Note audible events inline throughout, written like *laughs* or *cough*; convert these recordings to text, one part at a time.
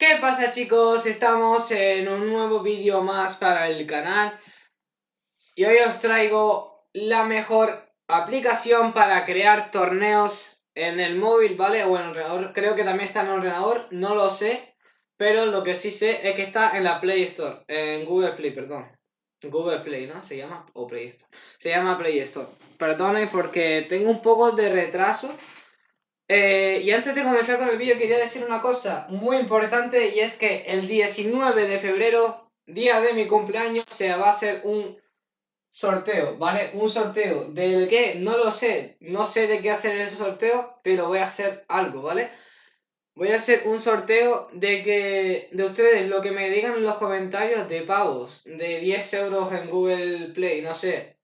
¿Qué pasa chicos? Estamos en un nuevo vídeo más para el canal y hoy os traigo la mejor aplicación para crear torneos en el móvil, ¿vale? O en el ordenador, creo que también está en el ordenador, no lo sé, pero lo que sí sé es que está en la Play Store, en Google Play, perdón. Google Play, ¿no? Se llama, o Play Store. Se llama Play Store. Perdonen porque tengo un poco de retraso eh, y antes de comenzar con el vídeo quería decir una cosa muy importante y es que el 19 de febrero, día de mi cumpleaños, se va a hacer un sorteo, ¿vale? Un sorteo del que no lo sé, no sé de qué hacer ese sorteo, pero voy a hacer algo, ¿vale? Voy a hacer un sorteo de que de ustedes lo que me digan en los comentarios de pavos, de 10 euros en Google Play, no sé,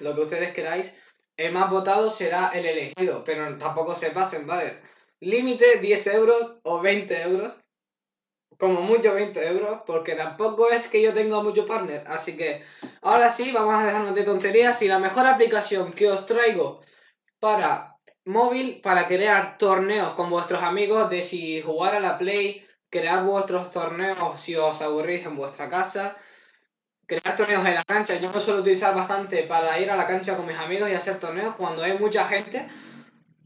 lo que ustedes queráis el más votado será el elegido, pero tampoco se pasen, ¿vale? Límite 10 euros o 20 euros, como mucho 20 euros, porque tampoco es que yo tenga mucho partner, así que ahora sí, vamos a dejarnos de tonterías y la mejor aplicación que os traigo para móvil, para crear torneos con vuestros amigos, de si jugar a la Play, crear vuestros torneos si os aburrís en vuestra casa, crear torneos en la cancha. Yo lo suelo utilizar bastante para ir a la cancha con mis amigos y hacer torneos. Cuando hay mucha gente,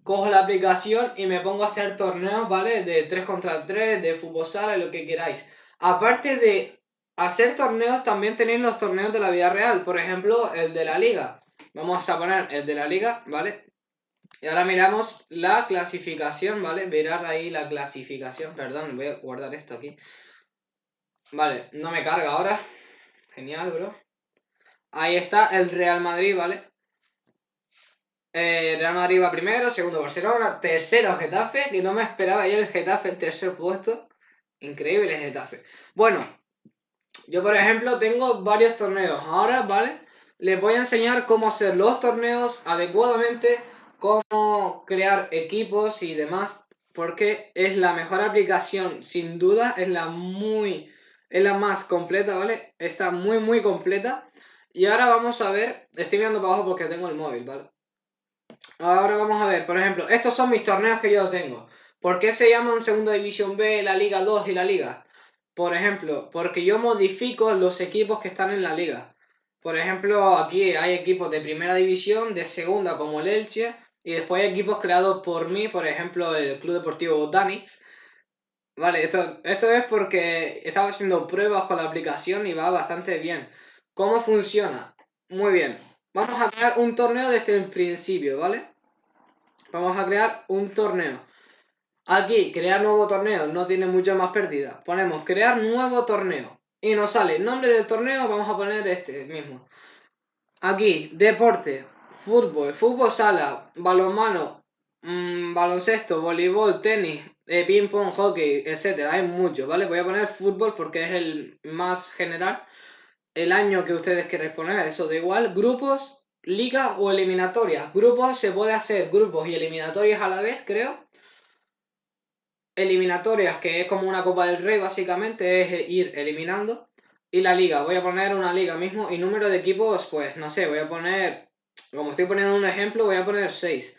cojo la aplicación y me pongo a hacer torneos, ¿vale? De 3 contra 3, de fútbol sala, lo que queráis. Aparte de hacer torneos, también tenéis los torneos de la vida real. Por ejemplo, el de la liga. Vamos a poner el de la liga, ¿vale? Y ahora miramos la clasificación, ¿vale? Mirar ahí la clasificación. Perdón, voy a guardar esto aquí. Vale, no me carga ahora. Genial, bro. Ahí está el Real Madrid, ¿vale? Eh, Real Madrid va primero, segundo Barcelona, tercero Getafe, que no me esperaba yo el Getafe en tercer puesto. Increíble Getafe. Bueno, yo por ejemplo tengo varios torneos. Ahora, ¿vale? Les voy a enseñar cómo hacer los torneos adecuadamente, cómo crear equipos y demás, porque es la mejor aplicación, sin duda, es la muy es la más completa, ¿vale? Está muy, muy completa. Y ahora vamos a ver, estoy mirando para abajo porque tengo el móvil, ¿vale? Ahora vamos a ver, por ejemplo, estos son mis torneos que yo tengo. ¿Por qué se llaman Segunda División B, la Liga 2 y la Liga? Por ejemplo, porque yo modifico los equipos que están en la liga. Por ejemplo, aquí hay equipos de primera división, de segunda como el Elche, y después hay equipos creados por mí, por ejemplo, el Club Deportivo Danix, Vale, esto, esto es porque estaba haciendo pruebas con la aplicación y va bastante bien. ¿Cómo funciona? Muy bien. Vamos a crear un torneo desde el principio, ¿vale? Vamos a crear un torneo. Aquí, crear nuevo torneo, no tiene mucha más pérdida. Ponemos crear nuevo torneo. Y nos sale nombre del torneo, vamos a poner este mismo. Aquí, deporte, fútbol, fútbol sala, balonmano, mmm, baloncesto, voleibol, tenis, eh, ping pong, hockey, etcétera. Hay muchos, ¿vale? Voy a poner fútbol porque es el más general. El año que ustedes quieran poner, eso da igual. Grupos, liga o eliminatorias. Grupos se puede hacer grupos y eliminatorias a la vez, creo. Eliminatorias, que es como una Copa del Rey, básicamente, es ir eliminando. Y la liga, voy a poner una liga mismo. Y número de equipos, pues no sé, voy a poner. Como estoy poniendo un ejemplo, voy a poner 6.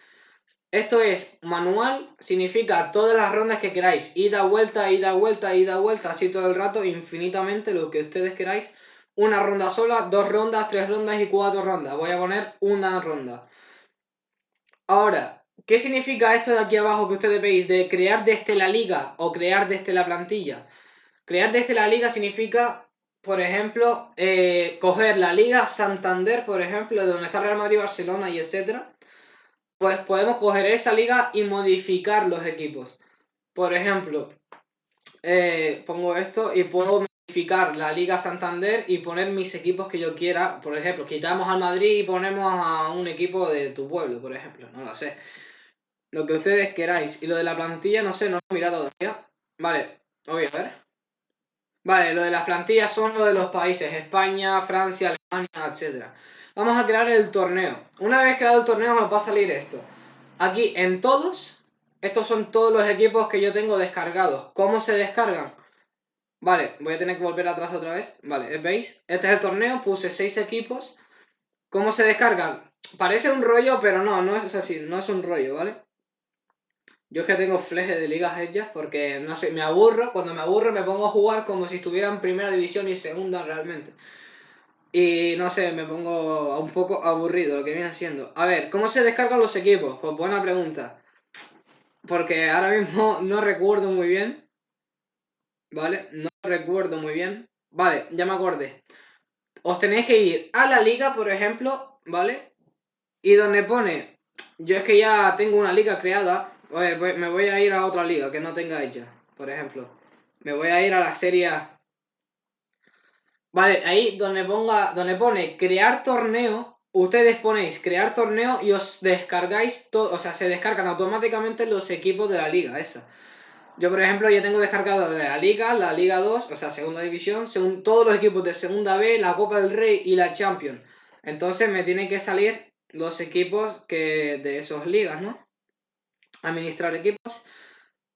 Esto es manual, significa todas las rondas que queráis. Ida, vuelta, ida, vuelta, ida, vuelta, así todo el rato, infinitamente, lo que ustedes queráis. Una ronda sola, dos rondas, tres rondas y cuatro rondas. Voy a poner una ronda. Ahora, ¿qué significa esto de aquí abajo que ustedes veis de crear desde la liga o crear desde la plantilla? Crear desde la liga significa, por ejemplo, eh, coger la liga Santander, por ejemplo, de donde está Real Madrid, Barcelona y etcétera pues podemos coger esa liga y modificar los equipos. Por ejemplo, eh, pongo esto y puedo modificar la Liga Santander y poner mis equipos que yo quiera. Por ejemplo, quitamos al Madrid y ponemos a un equipo de tu pueblo, por ejemplo. No lo sé. Lo que ustedes queráis. Y lo de la plantilla, no sé, no lo he mirado todavía. Vale, voy a ver. Vale, lo de las plantillas son lo de los países. España, Francia, Alemania, etcétera. Vamos a crear el torneo. Una vez creado el torneo nos va a salir esto. Aquí en todos, estos son todos los equipos que yo tengo descargados. ¿Cómo se descargan? Vale, voy a tener que volver atrás otra vez. Vale, ¿veis? Este es el torneo, puse 6 equipos. ¿Cómo se descargan? Parece un rollo, pero no, no es así, no es un rollo, ¿vale? Yo es que tengo fleje de ligas hechas porque, no sé, me aburro. Cuando me aburro me pongo a jugar como si estuviera en primera división y segunda realmente. Y no sé, me pongo un poco aburrido lo que viene siendo. A ver, ¿cómo se descargan los equipos? Pues buena pregunta. Porque ahora mismo *laughs* no recuerdo muy bien. ¿Vale? No recuerdo muy bien. Vale, ya me acordé. Os tenéis que ir a la liga, por ejemplo, ¿vale? Y donde pone... Yo es que ya tengo una liga creada. A ver, me voy a ir a otra liga que no tenga ella, por ejemplo. Me voy a ir a la serie. Vale, ahí donde ponga, donde pone crear torneo, ustedes ponéis crear torneo y os descargáis todo, o sea, se descargan automáticamente los equipos de la liga esa. Yo, por ejemplo, ya tengo descargado la Liga, la Liga 2, o sea, Segunda División, según todos los equipos de Segunda B, la Copa del Rey y la Champions. Entonces me tienen que salir los equipos que de esas ligas, ¿no? Administrar equipos.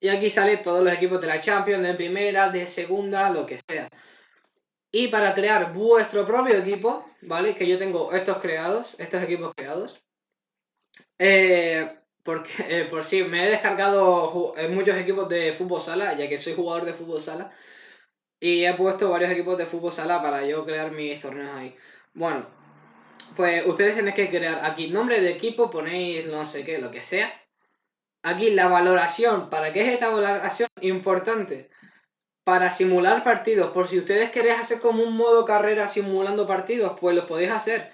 Y aquí salen todos los equipos de la Champions, de primera, de segunda, lo que sea. Y para crear vuestro propio equipo, ¿vale? Que yo tengo estos creados, estos equipos creados. Eh, porque *laughs* eh, por si me he descargado eh, muchos equipos de fútbol sala, ya que soy jugador de fútbol sala. Y he puesto varios equipos de fútbol sala para yo crear mis torneos ahí. Bueno, pues ustedes tienen que crear aquí nombre de equipo, ponéis no sé qué, lo que sea. Aquí la valoración, ¿para qué es esta valoración? Importante. Para simular partidos, por si ustedes queréis hacer como un modo carrera simulando partidos, pues lo podéis hacer.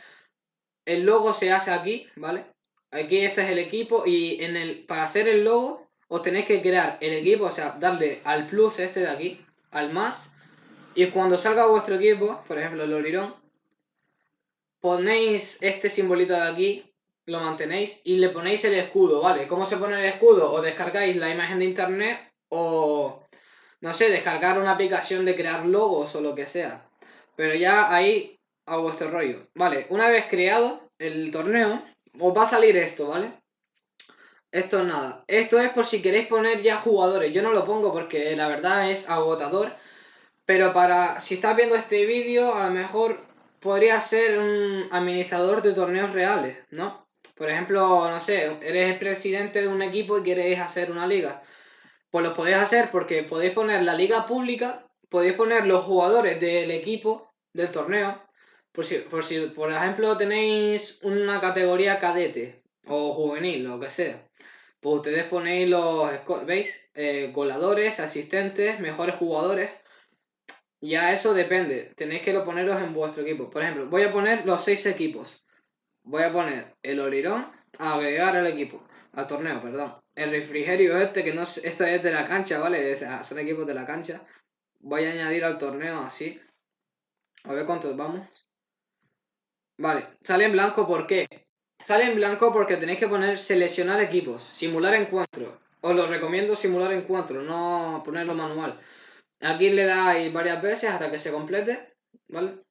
El logo se hace aquí, ¿vale? Aquí este es el equipo y en el, para hacer el logo os tenéis que crear el equipo, o sea, darle al plus este de aquí, al más. Y cuando salga vuestro equipo, por ejemplo el Olirón, ponéis este simbolito de aquí, lo mantenéis y le ponéis el escudo, ¿vale? ¿Cómo se pone el escudo? O descargáis la imagen de internet o, no sé, descargar una aplicación de crear logos o lo que sea. Pero ya ahí a vuestro rollo. Vale, una vez creado el torneo, os va a salir esto, ¿vale? Esto es nada. Esto es por si queréis poner ya jugadores. Yo no lo pongo porque la verdad es agotador. Pero para, si estás viendo este vídeo, a lo mejor podría ser un administrador de torneos reales, ¿no? Por ejemplo, no sé, eres presidente de un equipo y queréis hacer una liga. Pues lo podéis hacer porque podéis poner la liga pública, podéis poner los jugadores del equipo, del torneo, por si, por si, por ejemplo, tenéis una categoría cadete o juvenil, lo que sea, pues ustedes ponéis los, ¿veis? Eh, goladores, asistentes, mejores jugadores. Ya eso depende, tenéis que lo poneros en vuestro equipo. Por ejemplo, voy a poner los seis equipos. Voy a poner el Olirón, a agregar al equipo, al torneo, perdón. El refrigerio este, que no es, esto es de la cancha, ¿vale? son equipos de la cancha. Voy a añadir al torneo así. A ver cuántos vamos. Vale, sale en blanco ¿por qué? Sale en blanco porque tenéis que poner seleccionar equipos, simular encuentro. Os lo recomiendo simular encuentro, no ponerlo manual. Aquí le dais varias veces hasta que se complete, ¿vale?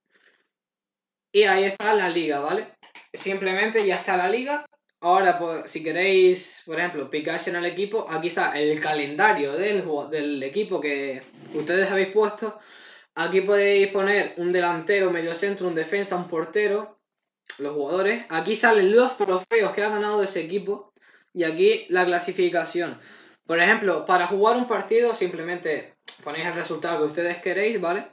Y ahí está la liga, ¿vale? Simplemente ya está la liga. Ahora, si queréis, por ejemplo, picáis en el equipo, aquí está el calendario del, del equipo que ustedes habéis puesto. Aquí podéis poner un delantero, medio centro, un defensa, un portero los jugadores. Aquí salen los trofeos que ha ganado ese equipo. Y aquí la clasificación. Por ejemplo, para jugar un partido simplemente ponéis el resultado que ustedes queréis, ¿vale?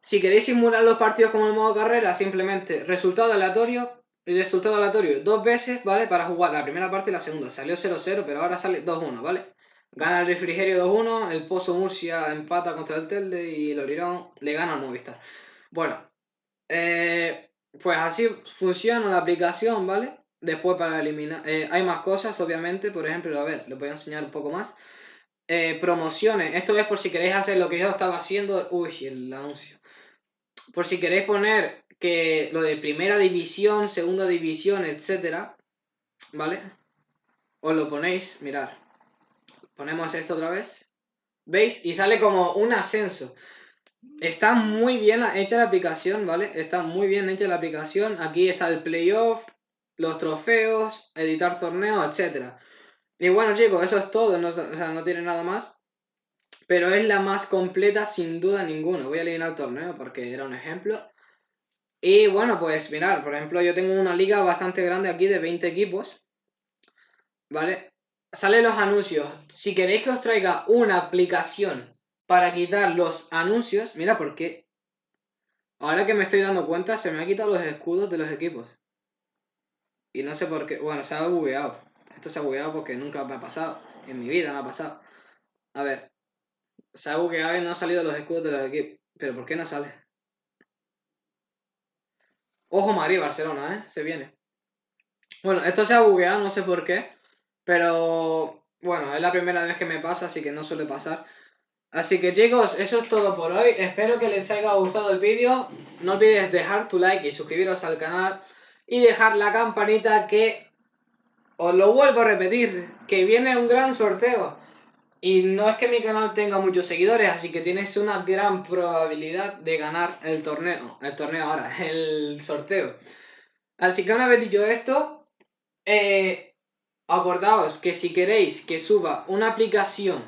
Si queréis simular los partidos como el modo carrera, simplemente resultado aleatorio y resultado aleatorio dos veces, ¿vale? Para jugar la primera parte y la segunda. Salió 0-0, pero ahora sale 2-1, ¿vale? Gana el refrigerio 2-1, el Pozo Murcia empata contra el Telde y el Orirón le gana al Movistar. Bueno, eh, pues así funciona la aplicación, ¿vale? Después para eliminar... Eh, hay más cosas, obviamente. Por ejemplo, a ver, les voy a enseñar un poco más. Eh, promociones. Esto es por si queréis hacer lo que yo estaba haciendo. Uy, el anuncio. Por si queréis poner que lo de primera división, segunda división, etcétera. ¿Vale? Os lo ponéis, mirad. Ponemos esto otra vez. ¿Veis? Y sale como un ascenso. Está muy bien hecha la aplicación, ¿vale? Está muy bien hecha la aplicación. Aquí está el playoff, los trofeos, editar torneos, etc. Y bueno, chicos, eso es todo. No, o sea, no tiene nada más. Pero es la más completa sin duda ninguna. Voy a eliminar el torneo porque era un ejemplo. Y bueno, pues mirad, por ejemplo, yo tengo una liga bastante grande aquí de 20 equipos. ¿Vale? salen los anuncios. Si queréis que os traiga una aplicación para quitar los anuncios, mira por qué. Ahora que me estoy dando cuenta, se me han quitado los escudos de los equipos. Y no sé por qué. Bueno, se ha bugueado. Esto se ha bugueado porque nunca me ha pasado. En mi vida me ha pasado. A ver. Se ha bugueado y no han salido los escudos de los equipos. Pero ¿por qué no sale? Ojo María, Barcelona, ¿eh? Se viene. Bueno, esto se ha bugueado, no sé por qué. Pero bueno, es la primera vez que me pasa, así que no suele pasar. Así que chicos, eso es todo por hoy. Espero que les haya gustado el vídeo. No olvides dejar tu like y suscribiros al canal. Y dejar la campanita que... Os lo vuelvo a repetir, que viene un gran sorteo. Y no es que mi canal tenga muchos seguidores, así que tienes una gran probabilidad de ganar el torneo. El torneo ahora, *laughs* el sorteo. Así que una vez dicho esto, eh, acordaos que si queréis que suba una aplicación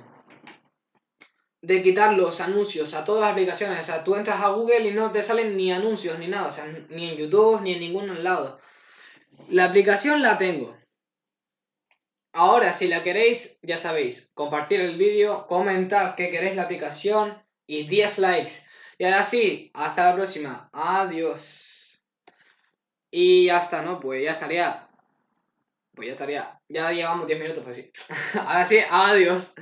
de quitar los anuncios a todas las aplicaciones. O sea, tú entras a Google y no te salen ni anuncios ni nada. O sea, ni en YouTube ni en ningún lado. La aplicación la tengo. Ahora, si la queréis, ya sabéis, compartir el vídeo, comentar que queréis la aplicación y 10 likes. Y ahora sí, hasta la próxima. Adiós. Y ya está, ¿no? Pues ya estaría. Pues ya estaría. Ya llevamos 10 minutos, pues sí. *laughs* ahora sí, adiós.